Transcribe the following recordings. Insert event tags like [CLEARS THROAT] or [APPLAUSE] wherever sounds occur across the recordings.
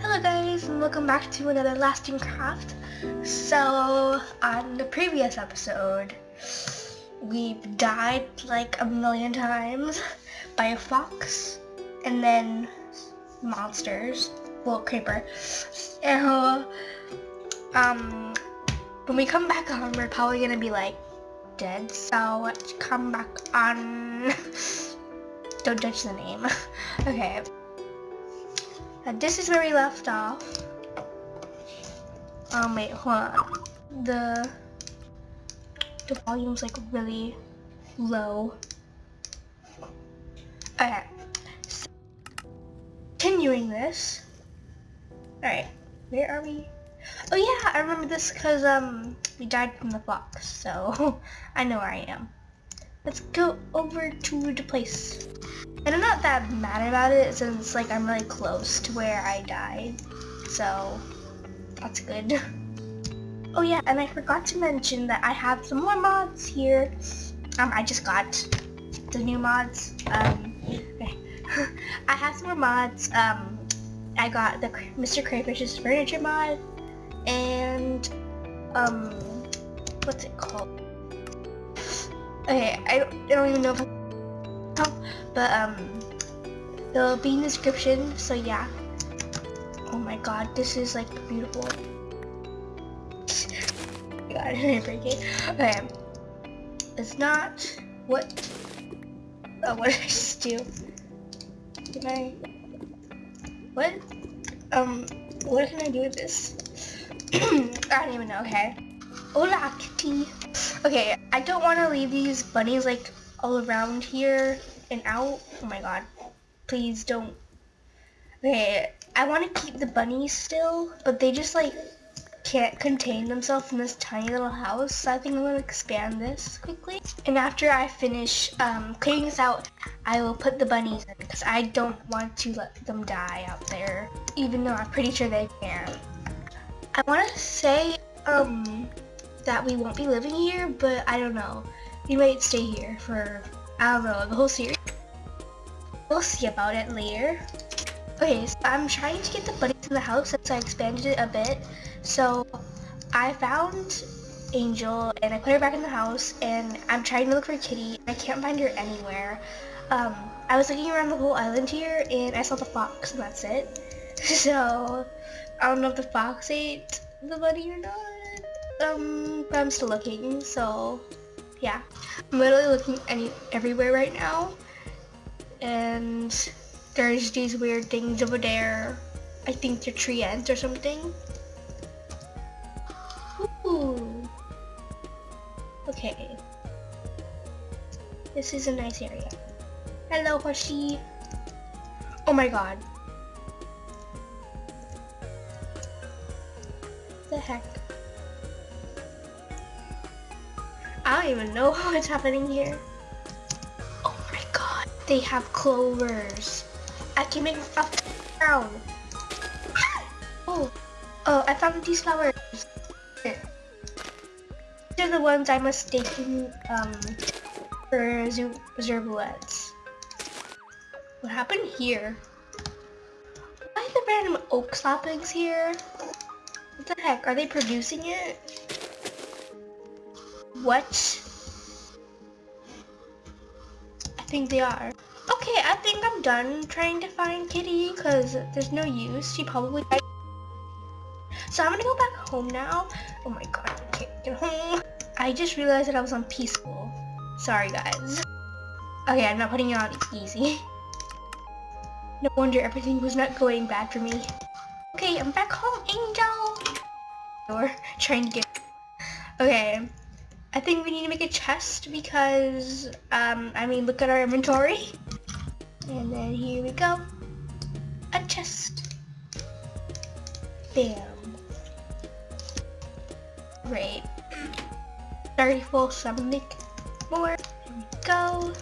Hello guys and welcome back to another lasting craft. So on the previous episode we died like a million times by a fox and then monsters, well creeper. And um when we come back on we're probably gonna be like dead so let's come back on [LAUGHS] don't judge the name [LAUGHS] okay and this is where we left off. Um, wait, hold on. The the volume's like really low. Okay. So, continuing this. Alright, where are we? Oh yeah, I remember this because um we died from the fox, so [LAUGHS] I know where I am. Let's go over to the place. And I'm not that mad about it since like I'm really close to where I died. So that's good. [LAUGHS] Oh yeah, and I forgot to mention that I have some more mods here. Um, I just got the new mods. Um. [LAUGHS] I have some more mods. Um, I got the Mr. Crayfish's furniture mod, and um, what's it called? Okay, I, I don't even know if But um it'll be in the description so yeah. Oh my god this is like beautiful. God [LAUGHS] I didn't break it. Okay. It's not what uh, what did [LAUGHS] I just do. Can I what um what can I do with this? [CLEARS THROAT] I don't even know okay. Hola kitty. Okay I don't want to leave these bunnies like all around here and out. Oh my god. Please don't. Okay, I want to keep the bunnies still, but they just like can't contain themselves in this tiny little house. So I think I'm going to expand this quickly. And after I finish um, cleaning this out, I will put the bunnies in because I don't want to let them die out there, even though I'm pretty sure they can. I want to say um, that we won't be living here, but I don't know. We might stay here for I don't know, the whole series. We'll see about it later. Okay, so I'm trying to get the bunnies in the house since I expanded it a bit. So I found Angel and I put her back in the house and I'm trying to look for Kitty. I can't find her anywhere. Um, I was looking around the whole island here and I saw the fox and that's it. [LAUGHS] So I don't know if the fox ate the bunny or not. Um, but I'm still looking, so yeah. I'm literally looking any everywhere right now. And there's these weird things over there. I think they're tree ants or something. Ooh. Okay. This is a nice area. Hello, Hoshi. Oh my god. The heck? I don't even know [LAUGHS] what's happening here. Oh my god. They have clovers. I can make a crown. [GASPS] Oh. Oh, I found these flowers. These are the ones I mistaken um, for zerbuettes. What happened here? Why are the random oak saplings here? What the heck? Are they producing it? What? I think they are. Okay, I think I'm done trying to find Kitty because there's no use. She probably died. So I'm gonna go back home now. Oh my god, I can't get home. I just realized that I was on peaceful. Sorry guys. Okay, I'm not putting it on easy. No wonder everything was not going bad for me. Okay, I'm back home, Angel! Or trying to get... Okay, I think we need to make a chest because, um, I mean, look at our inventory. And then here we go. A chest. Bam. Great. 34, so I'm gonna make more. Here we go.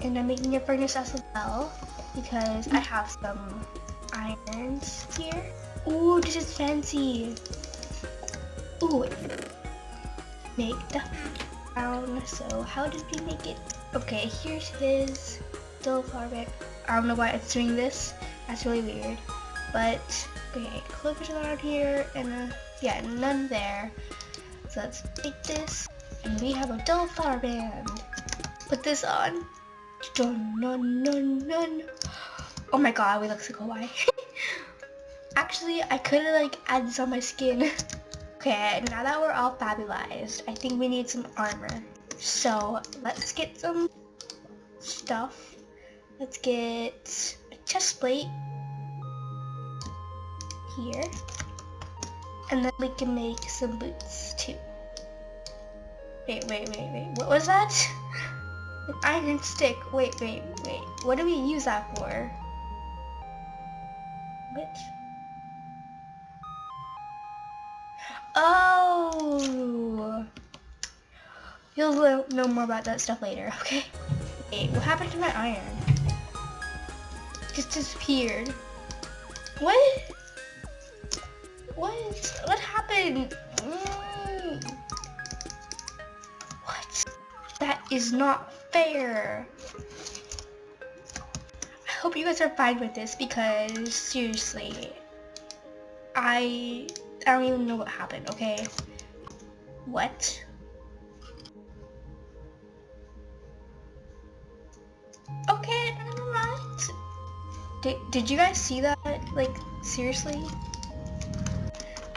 And I'm making a furnace as well because I have some irons here. Ooh, this is fancy. Make the brown. So how did we make it? Okay, here's his still far I don't know why it's doing this. That's really weird. But, okay, clovers around here, and uh, yeah, none there. So let's take this, and we have a flower band. Put this on. Dun, dun, dun, dun. Oh my god, we look so kawaii. [LAUGHS] Actually, I could like added this on my skin. [LAUGHS] okay, now that we're all fabulized, I think we need some armor. So let's get some stuff. Let's get a chest plate here. And then we can make some boots too. Wait, wait, wait, wait. What was that? An iron stick. Wait, wait, wait. What do we use that for? What? You'll know more about that stuff later, okay? Wait, what happened to my iron? Just disappeared. What? What? What happened? Mm. What? That is not fair. I hope you guys are fine with this because seriously, I I don't even know what happened, okay? What? Okay, alright. Did, did you guys see that? Like, seriously?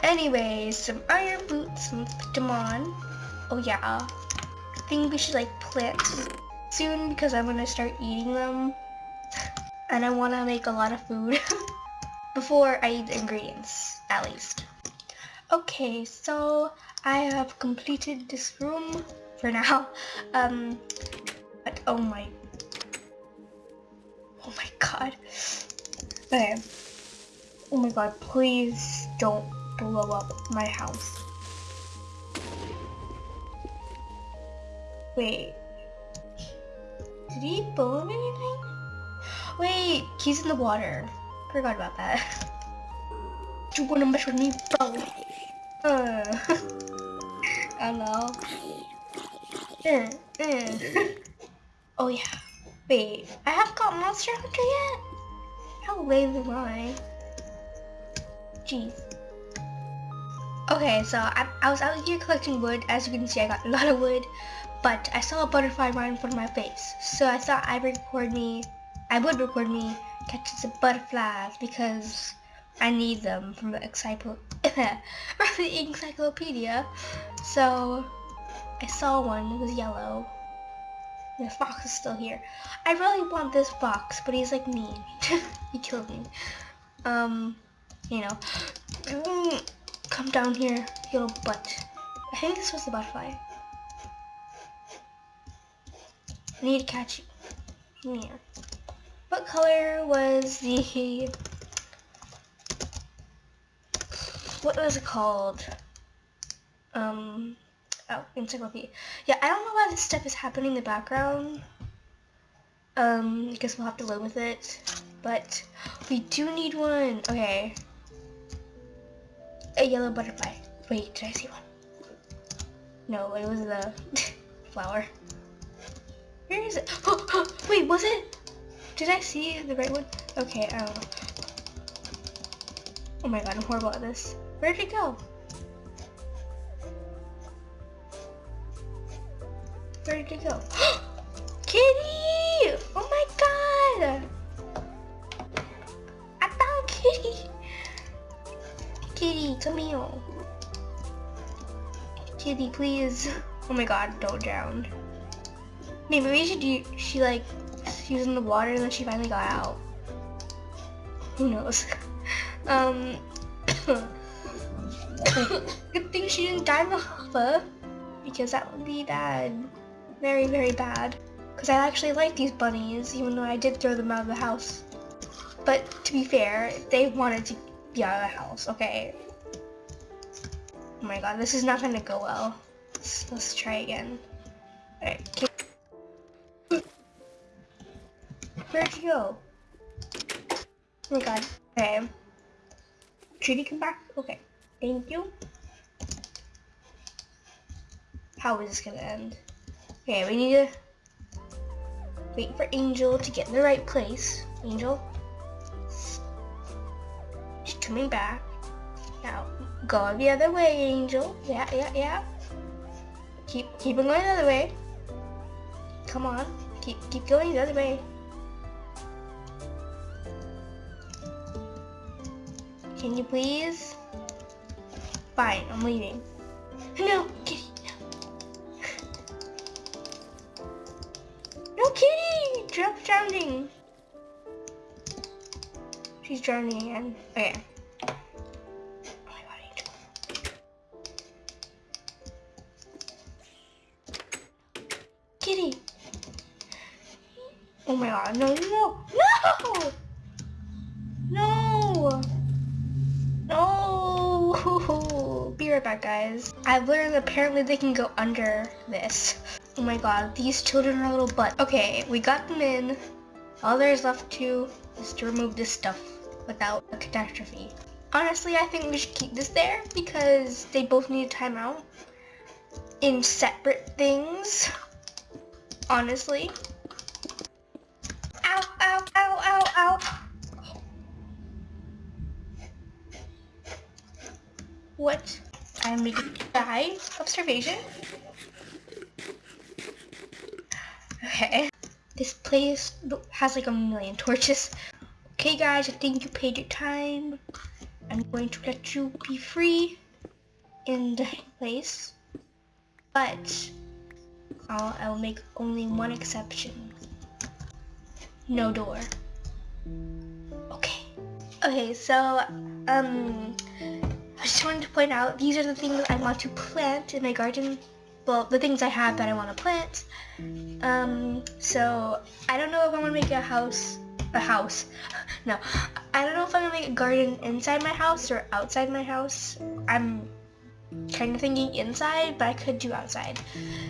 Anyways, some iron boots, let's put them on. Oh yeah, I think we should like plant soon because I'm gonna start eating them. And I wanna make a lot of food [LAUGHS] before I eat the ingredients, at least. Okay, so I have completed this room for now. [LAUGHS] Um, but oh my, oh my god. Okay. Oh my god, please don't blow up my house. Wait. Did he blow up anything? Wait, he's in the water. Forgot about that. Do you wanna mess with me, bro? Uh. [LAUGHS] [LAUGHS] Oh yeah. Wait, I haven't got Monster Hunter yet? How lame am I? Jeez. Okay, so I, I was out here collecting wood. As you can see, I got a lot of wood. But I saw a butterfly right in front of my face. So I thought I'd record me, I would record me catching some butterflies because I need them from the, from the [LAUGHS] encyclopedia. So I saw one, it was yellow. The fox is still here. I really want this fox, but he's like mean. [LAUGHS] he killed me. Um, you know. Come down here, you little butt. I think this was the butterfly. I need to catch you. Yeah. What color was the... What was it called? Um... Oh, encyclopedia. Yeah, I don't know why this stuff is happening in the background. Um, I guess we'll have to live with it. But we do need one. Okay a yellow butterfly. Wait, did I see one? No, it was the [LAUGHS] flower. Where is it? Oh, [GASPS] wait, was it? Did I see the right one? Okay, I don't know. Oh my god, I'm horrible at this. Where did it go? Where'd he go? [GASPS] Kitty! Oh my god! I found Kitty! Kitty, come here. Kitty, please. Oh my god, don't drown. Maybe we should do, she like, she was in the water and then she finally got out. Who knows? [LAUGHS] um, [CLEARS THROAT] good thing she didn't die in the lava because that would be bad. Very, very bad. Because I actually like these bunnies, even though I did throw them out of the house. But to be fair, they wanted to be out of the house, okay? Oh my god, this is not gonna go well. Let's, let's try again. Alright, Where'd you go? Oh my god. Okay. Should come back? Okay. Thank you. How is this gonna end? Okay, we need to wait for Angel to get in the right place. Angel, She's coming back. Now, go the other way, Angel. Yeah, yeah, yeah. Keep, keep on going the other way. Come on. Keep, keep going the other way. Can you please? Fine, I'm leaving. No, kitty, no. Kitty! Drop drowning. She's drowning again. Okay. Oh kitty! Oh my god, no, no, no! No! Be right back, guys. I've learned apparently they can go under this. Oh my god, these children are little butt. Okay, we got them in. All there's left to is to remove this stuff without a catastrophe. Honestly, I think we should keep this there because they both need a timeout in separate things honestly. What? I'm making die of starvation. Okay. This place has like a million torches. Okay guys, I think you paid your time. I'm going to let you be free in the place. But I'll, I'll make only one exception. No door. Okay. Okay, so, um, I just wanted to point out, these are the things I want to plant in my garden. Well, the things I have that I want to plant. Um, so, I don't know if I'm going to make a house, a house. [LAUGHS] no, I don't know if I'm going to make a garden inside my house or outside my house. I'm kind of thinking inside, but I could do outside.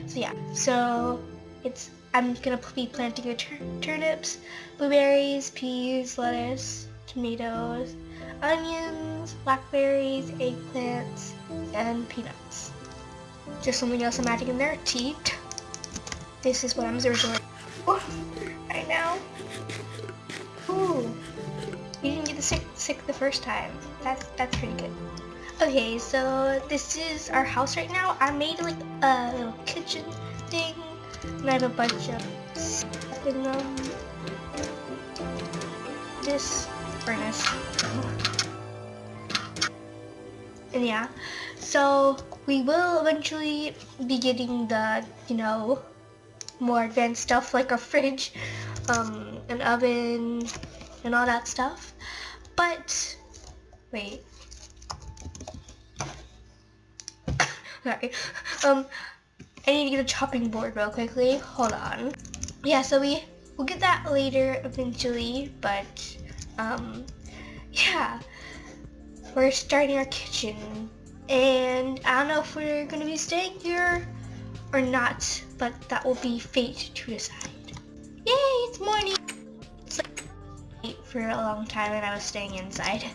So yeah, so it's I'm gonna be planting tur turnips, blueberries, peas, lettuce, tomatoes, onions, blackberries, eggplants, and peanuts. Just something else I'm adding in there, tea. This is what I'm resorting right now. Ooh, you didn't get the sick sick the first time. That's that's pretty good. Okay, so this is our house right now. I made like a little kitchen thing, and I have a bunch of stuff in them. This furnace. And yeah, so we will eventually be getting the, you know, more advanced stuff like a fridge, um, an oven, and all that stuff. But, wait, [LAUGHS] Sorry. Um, I need to get a chopping board real quickly. Hold on. Yeah, so we, we'll get that later eventually, but, um, yeah. We're starting our kitchen, and I don't know if we're gonna be staying here or not, but that will be fate to decide. Yay, it's morning! It's like for a long time and I was staying inside,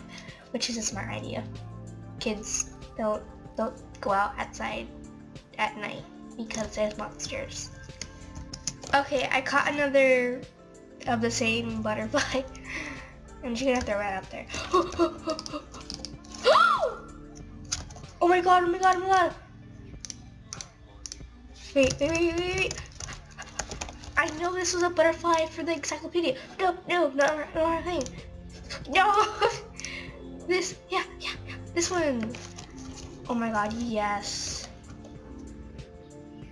which is a smart idea. Kids don't don't go out outside at night because there's monsters. Okay, I caught another of the same [LAUGHS] butterfly. I'm just gonna throw it out there. [GASPS] oh my god, oh my god, oh my god. Wait, wait, wait, wait, wait. I know this was a butterfly for the encyclopedia. No, no, no, no, thing. No! [LAUGHS] this, yeah, yeah, yeah, this one. Oh my god, yes.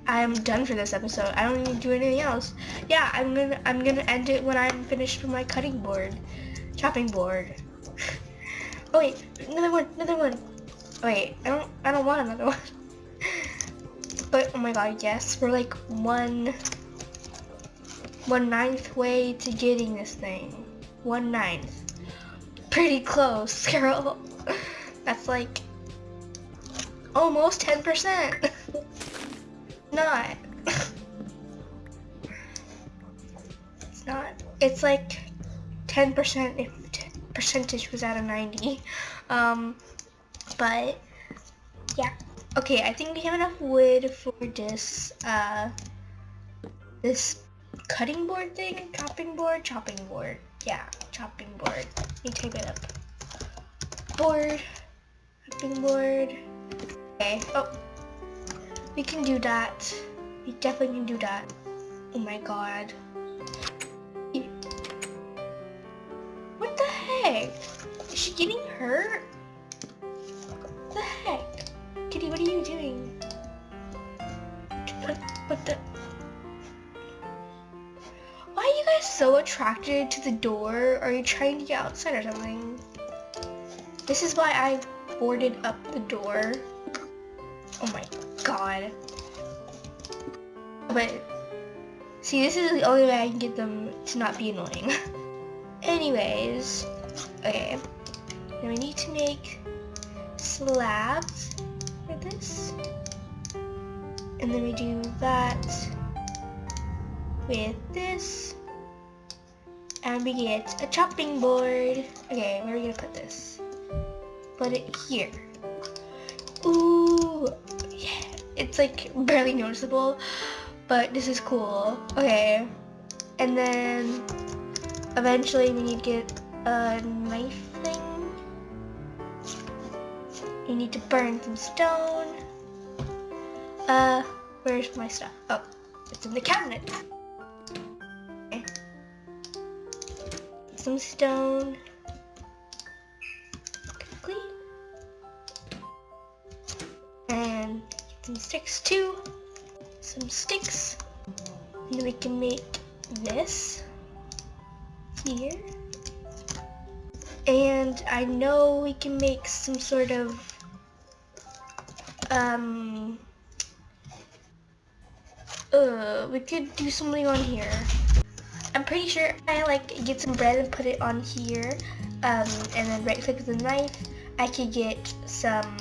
I am done for this episode. I don't need to do anything else. Yeah, I'm gonna I'm gonna end it when I'm finished with my cutting board. Chopping board. [LAUGHS] oh wait, another one, another one. Wait, I don't I don't want another [LAUGHS] one. but oh my god, yes, we're like one one ninth way to getting this thing. One ninth. Pretty close, [LAUGHS] girl. That's like Almost 10%. not. it's not. It's like 10% if percentage was out of 90. Um, but yeah. Okay, I think we have enough wood for this, uh, this cutting board thing, chopping board, chopping board. Yeah, chopping board. Let me type it up. board. Chopping board. Okay. Oh. We can do that. We definitely can do that. Oh my god. Heck? Is she getting hurt? What the heck? Kitty, what are you doing? What, what the? Why are you guys so attracted to the door? Are you trying to get outside or something? This is why I boarded up the door. Oh my god. But, see, this is the only way I can get them to not be annoying. [LAUGHS] Anyways, okay. Now we need to make slabs for this. And then we do that with this. And we get a chopping board. Okay, where are we gonna put this? Put it here. Ooh, yeah. It's like barely noticeable, but this is cool. Okay, and then eventually we need to get a knife thing. We need to burn some stone. Uh, where's my stuff? Oh, it's in the cabinet. Some stone. Quickly. And some sticks too. Some sticks. And we can make this here. And I know we can make some sort of um uh we could do something on here. I'm pretty sure I like get some bread and put it on here um and then right click with the knife I could get some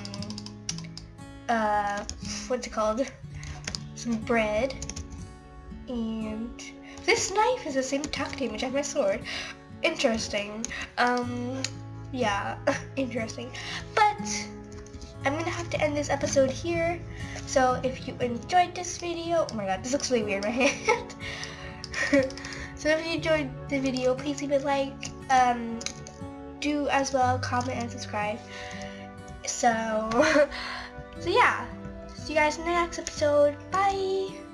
uh what's it called some bread and this knife is the same attack damage as my sword. Interesting. Um, yeah, [LAUGHS] interesting. But, I'm gonna have to end this episode here. So, if you enjoyed this video, oh my god, this looks really weird, my [LAUGHS] hand. so, if you enjoyed the video, please leave a like. Um, do as well, comment and subscribe. So, [LAUGHS] so yeah. See you guys in the next episode. Bye!